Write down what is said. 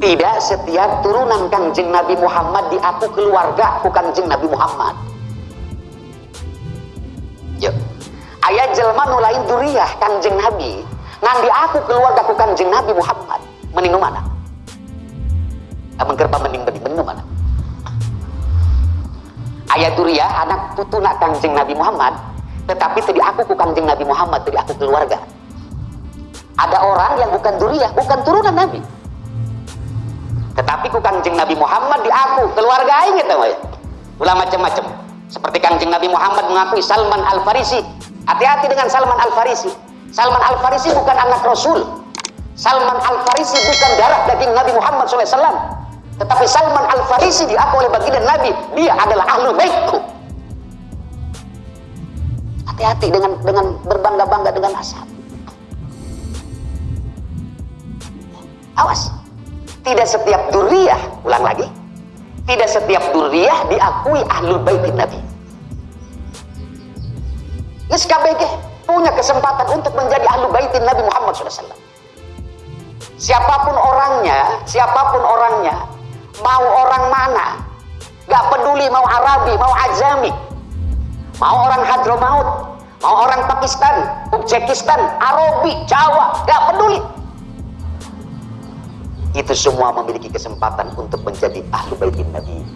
tidak setiap turunan kanjeng Nabi Muhammad di aku keluarga aku kanjeng Nabi Muhammad. Yuk ayat jelma nulain duriyah kanjeng Nabi. Ngan di aku keluarga aku kanjeng Nabi Muhammad. Mending mana? Amun kerpa mending mending mending mana? Ayat duriyah anak tutuna kanjeng Nabi Muhammad. Tetapi tadi aku ku kanjeng Nabi Muhammad tadi aku keluarga. Ada orang yang bukan duriyah bukan turunan Nabi tetapi ku kanjeng Nabi Muhammad di aku keluarga ini tahu ya ulah macam-macam. Seperti kanjeng Nabi Muhammad mengakui Salman Al Farisi hati-hati dengan Salman Al Farisi Salman Al Farisi bukan anak Rasul. Salman Al Farisi bukan darah daging Nabi Muhammad SAW tetapi Salman Al Farisi diaku oleh baginda Nabi dia adalah ahlu baikku hati-hati dengan dengan berbangga-bangga dengan asal awas tidak setiap duriyah, ulang lagi, tidak setiap duriyah diakui ahlul baitin Nabi. SKBG punya kesempatan untuk menjadi ahlul baitin Nabi Muhammad SAW. Siapa pun orangnya, siapa pun orangnya, mau orang mana, gak peduli mau Arabi, mau Ajami, mau orang Hadramaut, mau orang Pakistan, Uzbekistan, Arabi, Jawa, gak peduli itu semua memiliki kesempatan untuk menjadi ahlu baitin Nabi